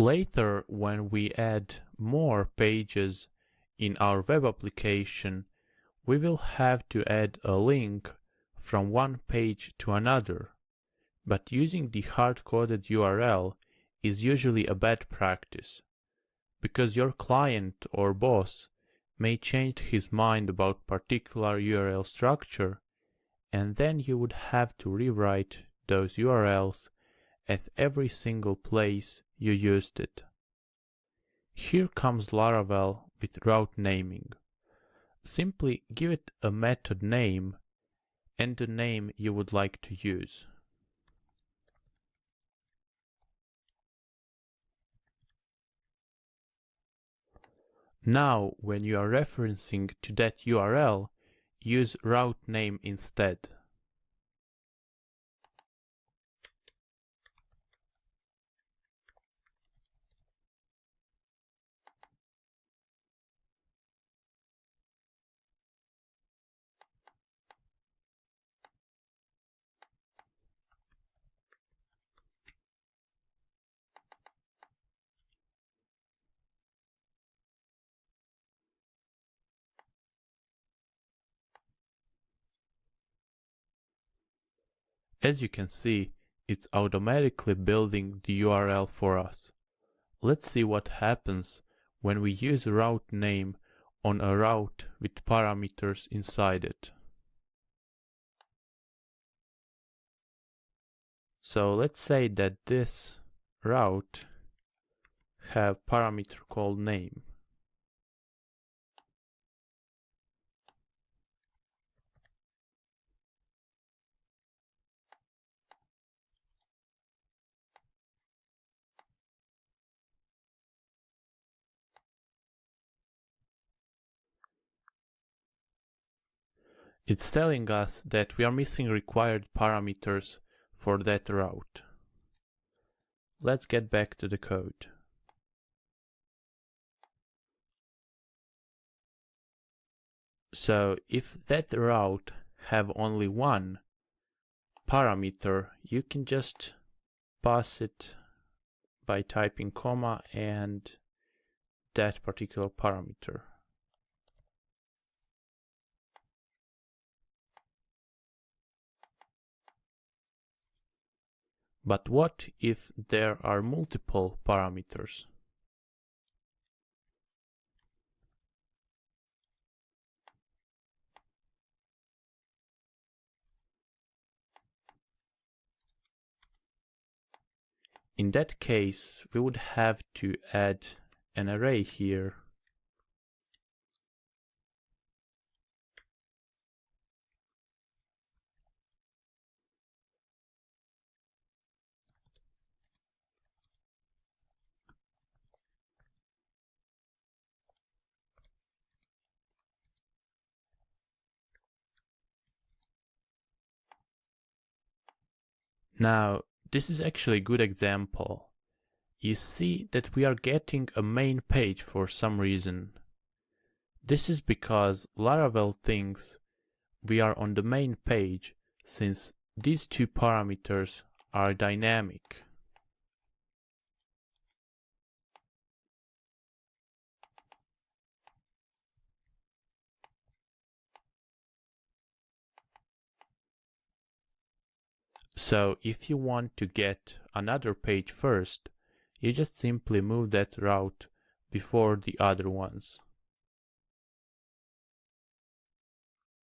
Later, when we add more pages in our web application, we will have to add a link from one page to another. But using the hard-coded URL is usually a bad practice, because your client or boss may change his mind about particular URL structure, and then you would have to rewrite those URLs at every single place you used it. Here comes Laravel with route naming. Simply give it a method name and the name you would like to use. Now, when you are referencing to that URL, use route name instead. As you can see, it's automatically building the URL for us. Let's see what happens when we use route name on a route with parameters inside it. So let's say that this route have parameter called name. It's telling us that we are missing required parameters for that route. Let's get back to the code. So if that route have only one parameter, you can just pass it by typing comma and that particular parameter. But what if there are multiple parameters? In that case, we would have to add an array here Now, this is actually a good example. You see that we are getting a main page for some reason. This is because Laravel thinks we are on the main page since these two parameters are dynamic. So if you want to get another page first, you just simply move that route before the other ones.